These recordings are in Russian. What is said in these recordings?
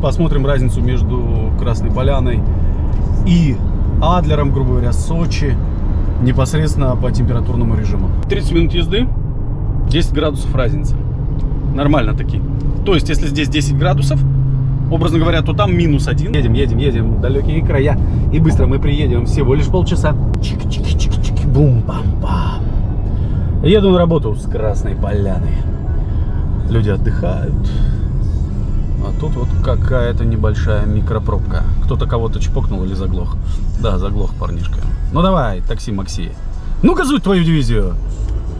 посмотрим разницу между Красной Поляной и Адлером, грубо говоря, Сочи, непосредственно по температурному режиму. 30 минут езды, 10 градусов разница. Нормально такие. То есть, если здесь 10 градусов, образно говоря, то там минус один. Едем, едем, едем далекие края. И быстро мы приедем. Всего лишь полчаса. Чик-чик-чик-чик. Бум-пам-пам. Еду на работу с Красной Поляны. Люди отдыхают. А тут вот какая-то небольшая микропробка. Кто-то кого-то чпокнул или заглох. Да, заглох парнишка. Ну давай, такси Макси. Ну газуй твою дивизию.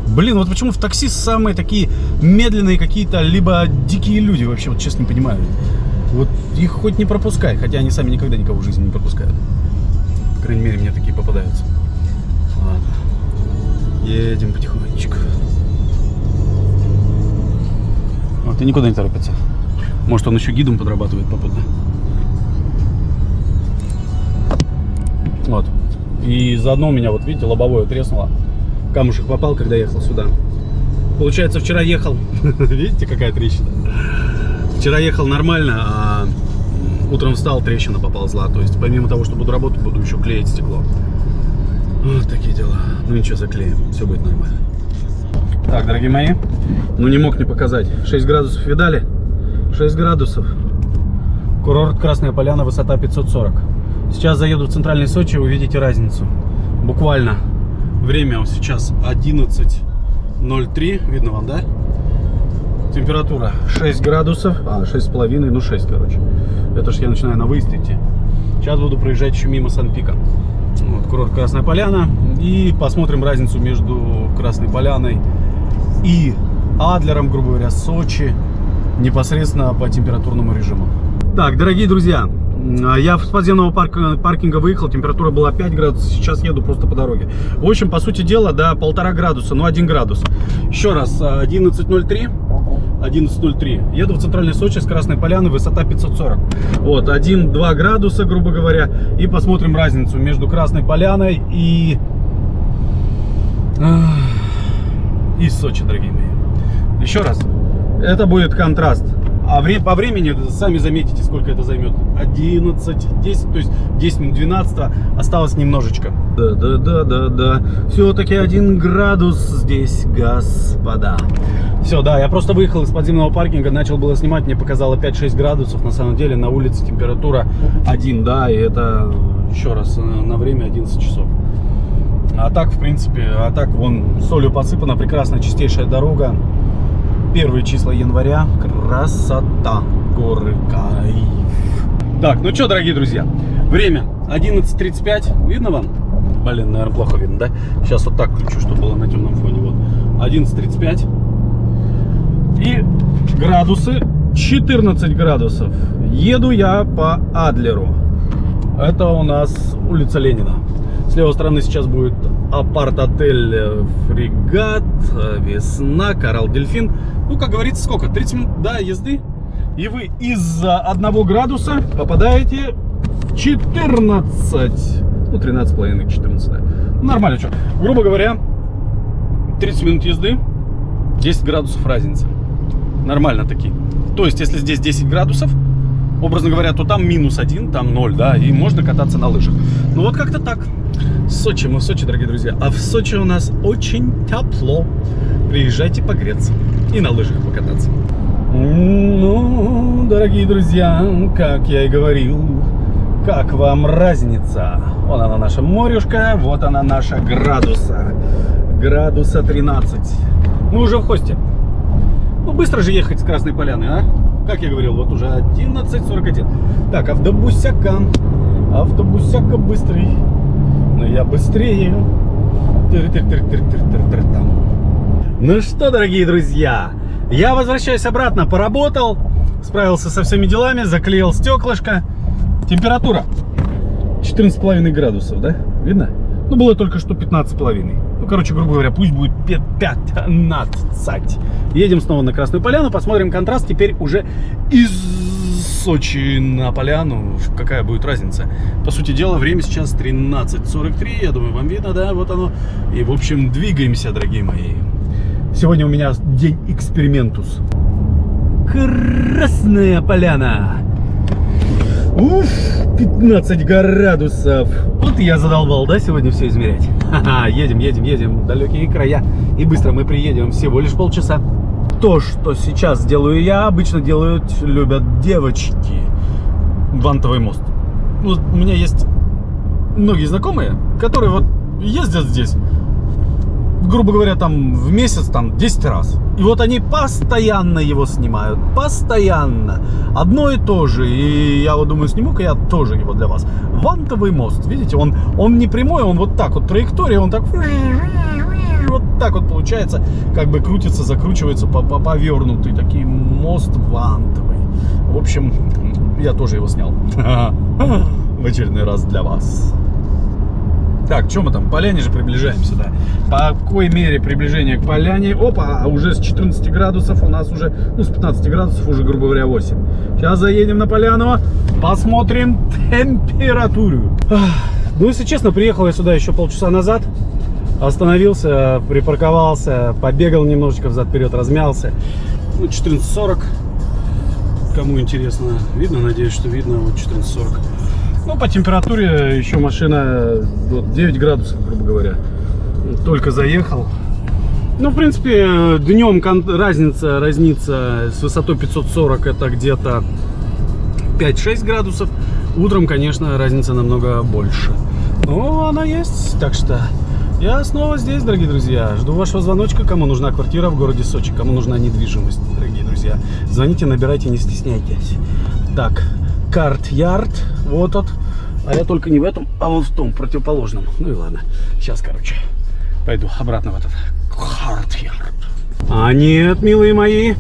Блин, вот почему в такси самые такие медленные какие-то, либо дикие люди вообще, вот честно не понимаю. Вот их хоть не пропускай, хотя они сами никогда никого в жизни не пропускают. По крайней мере, мне такие попадаются. Ладно. Едем потихонечку. Вот и никуда не торопится. Может, он еще гидом подрабатывает попутно. Вот. И заодно у меня, вот видите, лобовое треснуло. Камушек попал, когда ехал сюда. Получается, вчера ехал... Видите, какая трещина? Вчера ехал нормально, а утром встал, трещина поползла. То есть, помимо того, что буду работать, буду еще клеить стекло. Вот такие дела. Ну ничего, заклеим. Все будет нормально. Так, дорогие мои, ну не мог не показать. 6 градусов видали? 6 градусов. Курорт Красная Поляна, высота 540. Сейчас заеду в центральный Сочи, увидите разницу. Буквально. Время сейчас 11.03. Видно вам, да? Температура 6 градусов. А, 6,5, ну 6, короче. Это ж я начинаю на выезд идти. Сейчас буду проезжать еще мимо Сан-Пика. Вот, курорт Красная Поляна. И посмотрим разницу между Красной Поляной и Адлером, грубо говоря, Сочи, непосредственно по температурному режиму. Так, дорогие друзья, я с подземного парка, паркинга выехал, температура была 5 градусов, сейчас еду просто по дороге. В общем, по сути дела, да, полтора градуса, ну 1 градус. Еще раз, 11.03, 11.03. Еду в центральной Сочи с Красной Поляны, высота 540. Вот, 1-2 градуса, грубо говоря. И посмотрим разницу между Красной Поляной и... И Сочи, дорогие мои. Еще раз, это будет контраст. А вре по времени, сами заметите, сколько это займет. 11, 10, то есть 10 минут 12, осталось немножечко. Да-да-да-да-да. Все-таки один градус здесь, господа. Все, да, я просто выехал из подземного паркинга, начал было снимать, мне показало 5-6 градусов. На самом деле на улице температура 1, да, и это, еще раз, на время 11 часов. А так, в принципе, а так, вон, солью посыпана, прекрасная чистейшая дорога первые числа января. Красота, горы, кайф. Так, ну что, дорогие друзья, время 11.35. Видно вам? Блин, наверное, плохо видно, да? Сейчас вот так включу, чтобы было на темном фоне. Вот. 11.35. И градусы 14 градусов. Еду я по Адлеру. Это у нас улица Ленина. С левой стороны сейчас будет апарт-отель э, Фрегат, э, Весна, Коралл Дельфин. Ну, как говорится, сколько? 30 минут да, езды. И вы из-за одного градуса попадаете в 14. Ну, 13,5, 14, да. Нормально, что. Грубо говоря, 30 минут езды, 10 градусов разница. Нормально такие. То есть, если здесь 10 градусов, образно говоря, то там минус один, там 0, да, и можно кататься на лыжах. Ну вот как-то так. Сочи, мы в Сочи, дорогие друзья. А в Сочи у нас очень тепло. Приезжайте погреться и на лыжах покататься. Ну, дорогие друзья, как я и говорил, как вам разница? Вон она наша морюшка, вот она наша градуса. Градуса 13. Мы уже в хосте. Ну, быстро же ехать с Красной Поляны, а? Как я говорил, вот уже 11.41. Так, автобусяка. Автобусяка быстрый. Но я быстрее. Ну что, дорогие друзья, я возвращаюсь обратно, поработал, справился со всеми делами, заклеил стеклышко. Температура 14,5 градусов, да? Видно? Ну, было только что 15,5. Короче, грубо говоря, пусть будет 15. Едем снова на Красную Поляну, посмотрим контраст теперь уже из Сочи на Поляну. Какая будет разница? По сути дела, время сейчас 13.43. Я думаю, вам видно, да? Вот оно. И, в общем, двигаемся, дорогие мои. Сегодня у меня день экспериментус. Красная Поляна. Уф, 15 градусов. Вот я задолбал, да, сегодня все измерять? Едем, едем, едем в далекие края. И быстро мы приедем, всего лишь полчаса. То, что сейчас делаю я, обычно делают, любят девочки. Вантовый мост. Ну, у меня есть многие знакомые, которые вот ездят здесь, грубо говоря, там в месяц там 10 раз. И вот они постоянно его снимают, постоянно. Одно и то же. И я вот думаю, сниму-ка я тоже его для вас. Вантовый мост, видите, он, он не прямой, он вот так вот, траектория, он так вот так вот получается, как бы крутится, закручивается по, по повернутый, такой мост вантовый. В общем, я тоже его снял в очередной раз для вас. Так, что мы там? Поляне же приближаемся, да. По какой мере приближение к поляне? Опа, а уже с 14 градусов у нас уже, ну, с 15 градусов уже, грубо говоря, 8. Сейчас заедем на поляну, посмотрим температуру. Ну, если честно, приехал я сюда еще полчаса назад. Остановился, припарковался, побегал немножечко взад-вперед, размялся. Ну, 14.40. Кому интересно, видно? Надеюсь, что видно. Вот 14.40. Ну, по температуре еще машина вот, 9 градусов, грубо говоря. Только заехал. Ну, в принципе, днем разница, разница с высотой 540 это где-то 5-6 градусов. Утром, конечно, разница намного больше. Но она есть, так что я снова здесь, дорогие друзья. Жду вашего звоночка, кому нужна квартира в городе Сочи, кому нужна недвижимость, дорогие друзья. Звоните, набирайте, не стесняйтесь. Так, карт-ярд, вот тот. А я только не в этом, а вот в том, противоположном. Ну и ладно. Сейчас, короче, пойду обратно в этот карт-ярд. А нет, милые мои,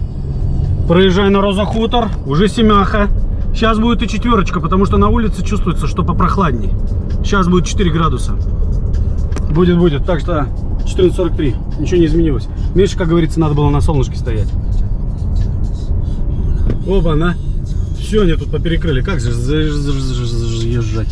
проезжай на Роза Хутор, уже семяха. Сейчас будет и четверочка, потому что на улице чувствуется, что попрохладней. Сейчас будет 4 градуса. Будет, будет. Так что 14.43. Ничего не изменилось. Меньше, как говорится, надо было на солнышке стоять. Оба, на. Все, они тут поперекрыли. Как же заезжать?